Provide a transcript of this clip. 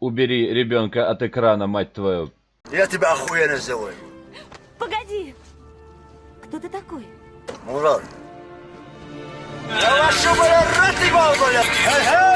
Убери ребенка от экрана, мать твою. Я тебя охуенно сделаю. Погоди! Кто ты такой? Мурат. Я вашу, блядь, рот ебал, бля.